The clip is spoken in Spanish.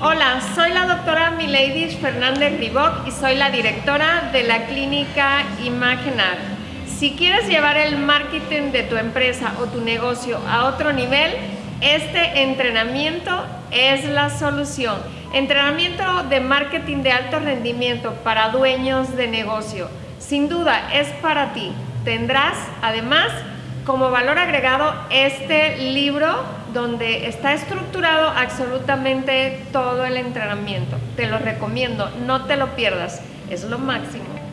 Hola, soy la doctora Milady Fernández Riboc y soy la directora de la clínica Imagenar. Si quieres llevar el marketing de tu empresa o tu negocio a otro nivel, este entrenamiento es la solución. Entrenamiento de marketing de alto rendimiento para dueños de negocio. Sin duda es para ti. Tendrás además como valor agregado este libro donde está estructurado absolutamente todo el entrenamiento. Te lo recomiendo, no te lo pierdas, es lo máximo.